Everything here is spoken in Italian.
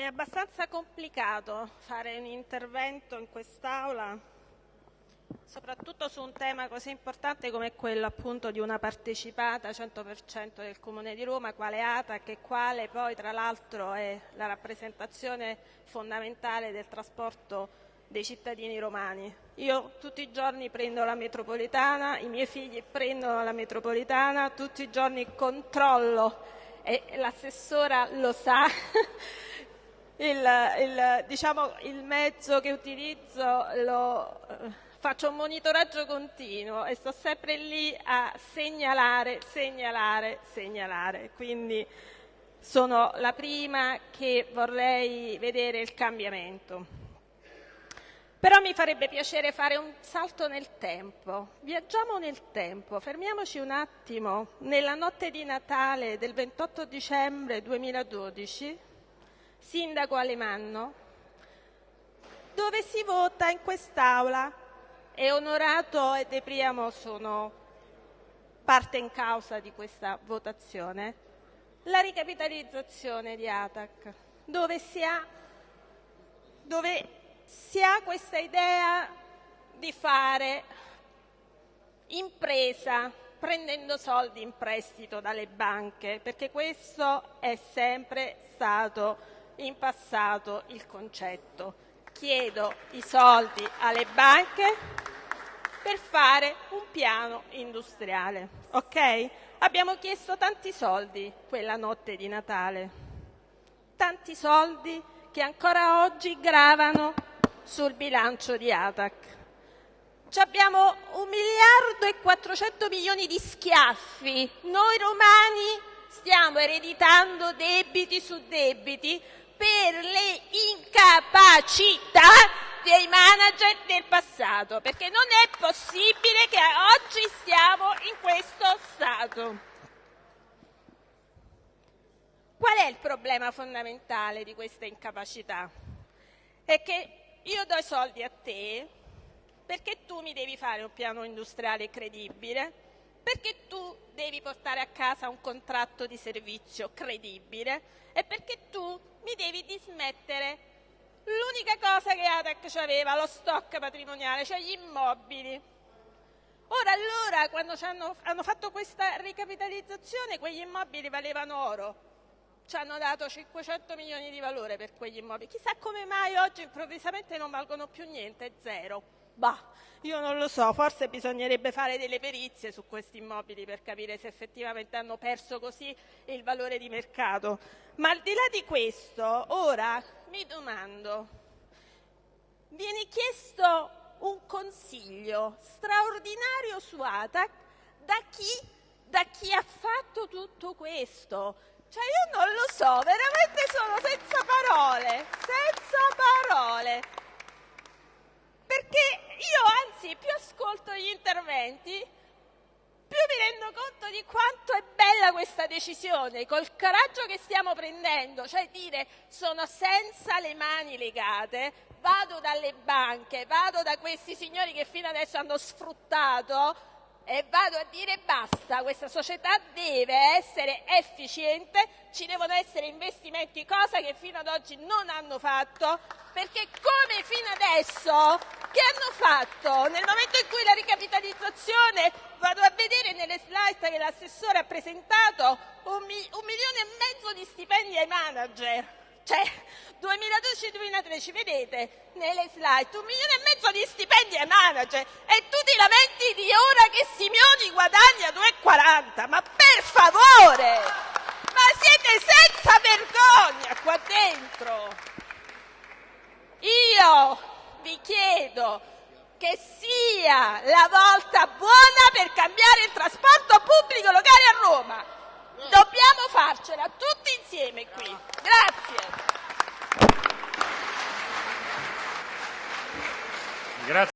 È abbastanza complicato fare un intervento in quest'Aula, soprattutto su un tema così importante come quello appunto di una partecipata 100% del Comune di Roma, quale ATAC e quale poi tra l'altro è la rappresentazione fondamentale del trasporto dei cittadini romani. Io tutti i giorni prendo la metropolitana, i miei figli prendono la metropolitana, tutti i giorni controllo e l'assessora lo sa il, il, diciamo, il mezzo che utilizzo lo, eh, faccio un monitoraggio continuo e sto sempre lì a segnalare, segnalare, segnalare. Quindi sono la prima che vorrei vedere il cambiamento. Però mi farebbe piacere fare un salto nel tempo. Viaggiamo nel tempo, fermiamoci un attimo nella notte di Natale del 28 dicembre 2012 sindaco Alemanno, dove si vota in quest'Aula. E Onorato e De Priamo sono parte in causa di questa votazione, la ricapitalizzazione di ATAC, dove si ha, dove si ha questa idea di fare impresa prendendo soldi in prestito dalle banche, perché questo è sempre stato in passato il concetto. Chiedo i soldi alle banche per fare un piano industriale. Ok? Abbiamo chiesto tanti soldi quella notte di Natale, tanti soldi che ancora oggi gravano sul bilancio di ATAC. abbiamo un miliardo e 400 milioni di schiaffi. Noi romani stiamo ereditando debiti su debiti per le incapacità dei manager del passato, perché non è possibile che oggi stiamo in questo stato. Qual è il problema fondamentale di questa incapacità? È che io do i soldi a te perché tu mi devi fare un piano industriale credibile, perché tu devi portare a casa un contratto di servizio credibile e perché tu mi devi dismettere l'unica cosa che ATAC aveva, lo stock patrimoniale, cioè gli immobili. Ora allora, quando hanno, hanno fatto questa ricapitalizzazione, quegli immobili valevano oro. Ci hanno dato 500 milioni di valore per quegli immobili. Chissà come mai oggi improvvisamente non valgono più niente, zero. Bah, io non lo so, forse bisognerebbe fare delle perizie su questi immobili per capire se effettivamente hanno perso così il valore di mercato. Ma al di là di questo, ora mi domando, viene chiesto un consiglio straordinario su ATAC da chi, da chi ha fatto tutto questo? Cioè io non lo so, veramente sono senza parole, senza parole. Perché io anzi più ascolto interventi, più mi rendo conto di quanto è bella questa decisione, col coraggio che stiamo prendendo, cioè dire sono senza le mani legate, vado dalle banche, vado da questi signori che fino adesso hanno sfruttato e vado a dire basta, questa società deve essere efficiente, ci devono essere investimenti, cosa che fino ad oggi non hanno fatto, perché come fino adesso che hanno fatto? Nel momento in cui la ricapitalizzazione, vado a vedere nelle slide che l'assessore ha presentato, un, mi, un milione e mezzo di stipendi ai manager. Cioè, 2012-2013, vedete nelle slide, un milione e mezzo di stipendi ai manager e tu ti lamenti di ora che Simioni guadagna 2,40. Ma per favore! Ma siete senza vergogna qua dentro! Io vi chiedo che sia la volta buona per cambiare il trasporto pubblico locale a Roma. Dobbiamo farcela tutti insieme qui. Grazie.